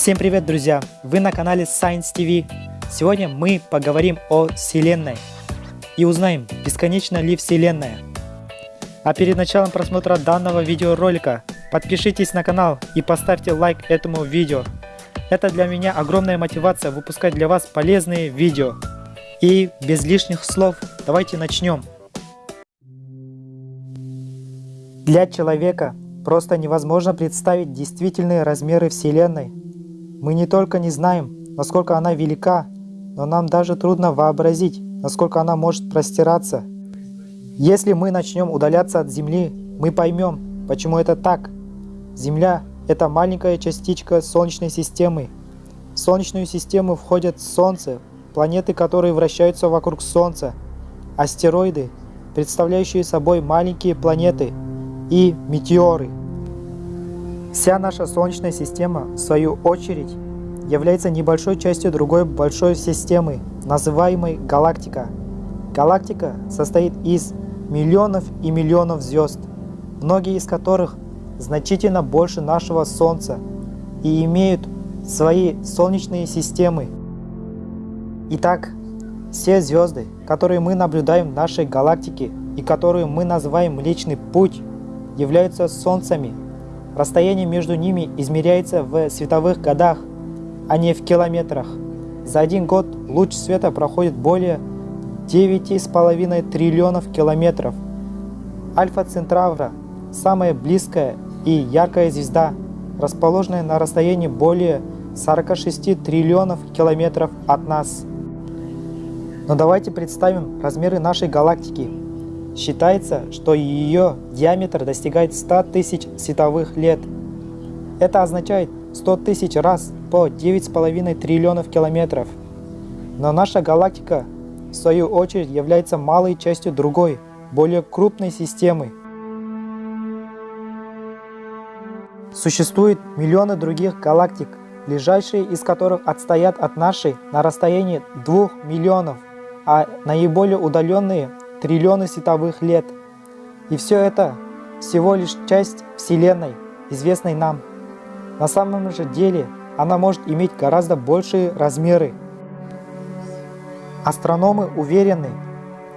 Всем привет, друзья! Вы на канале Science TV. Сегодня мы поговорим о Вселенной и узнаем, бесконечна ли Вселенная. А перед началом просмотра данного видеоролика подпишитесь на канал и поставьте лайк этому видео. Это для меня огромная мотивация выпускать для вас полезные видео. И без лишних слов давайте начнем. Для человека просто невозможно представить действительные размеры Вселенной. Мы не только не знаем, насколько она велика, но нам даже трудно вообразить, насколько она может простираться. Если мы начнем удаляться от Земли, мы поймем, почему это так. Земля – это маленькая частичка Солнечной системы. В Солнечную систему входят Солнце, планеты, которые вращаются вокруг Солнца, астероиды, представляющие собой маленькие планеты, и метеоры. Вся наша Солнечная система, в свою очередь, является небольшой частью другой большой системы, называемой галактика. Галактика состоит из миллионов и миллионов звезд, многие из которых значительно больше нашего Солнца и имеют свои солнечные системы. Итак, все звезды, которые мы наблюдаем в нашей галактике и которые мы называем Млечный Путь, являются Солнцами – Расстояние между ними измеряется в световых годах, а не в километрах. За один год луч света проходит более 9,5 триллионов километров. Альфа Центавра – самая близкая и яркая звезда, расположенная на расстоянии более 46 триллионов километров от нас. Но давайте представим размеры нашей галактики – Считается, что ее диаметр достигает 100 тысяч световых лет. Это означает 100 тысяч раз по 9,5 триллионов километров. Но наша галактика, в свою очередь, является малой частью другой, более крупной системы. Существует миллионы других галактик, ближайшие из которых отстоят от нашей на расстоянии 2 миллионов, а наиболее удаленные триллионы световых лет. И все это всего лишь часть Вселенной, известной нам. На самом же деле она может иметь гораздо большие размеры. Астрономы уверены,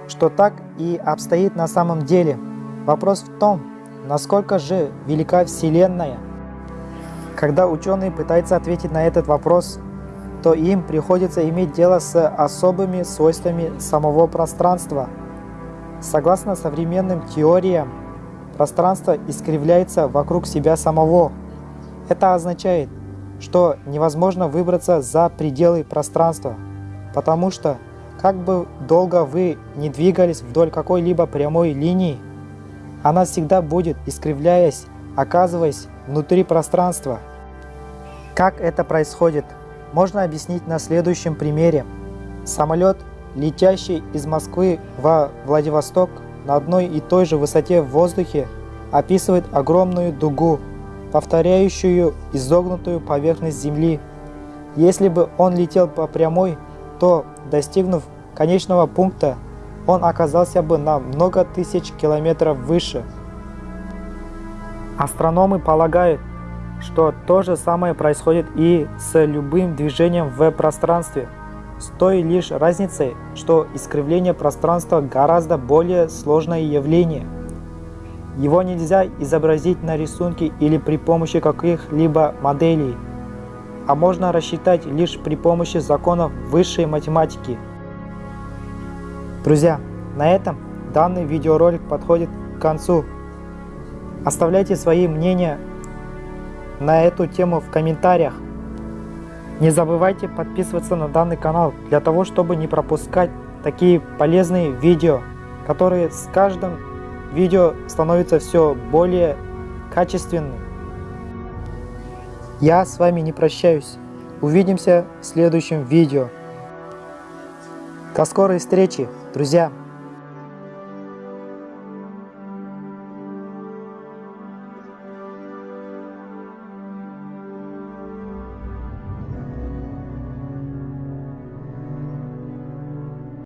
что так и обстоит на самом деле. Вопрос в том, насколько же велика Вселенная. Когда ученые пытаются ответить на этот вопрос, то им приходится иметь дело с особыми свойствами самого пространства – Согласно современным теориям, пространство искривляется вокруг себя самого. Это означает, что невозможно выбраться за пределы пространства, потому что как бы долго вы не двигались вдоль какой-либо прямой линии, она всегда будет, искривляясь, оказываясь внутри пространства. Как это происходит, можно объяснить на следующем примере. Самолет летящий из Москвы во Владивосток на одной и той же высоте в воздухе, описывает огромную дугу, повторяющую изогнутую поверхность Земли. Если бы он летел по прямой, то, достигнув конечного пункта, он оказался бы на много тысяч километров выше. Астрономы полагают, что то же самое происходит и с любым движением в пространстве – с той лишь разницей, что искривление пространства гораздо более сложное явление. Его нельзя изобразить на рисунке или при помощи каких-либо моделей, а можно рассчитать лишь при помощи законов высшей математики. Друзья, на этом данный видеоролик подходит к концу. Оставляйте свои мнения на эту тему в комментариях. Не забывайте подписываться на данный канал для того, чтобы не пропускать такие полезные видео, которые с каждым видео становятся все более качественными. Я с вами не прощаюсь. Увидимся в следующем видео. До скорой встречи, друзья!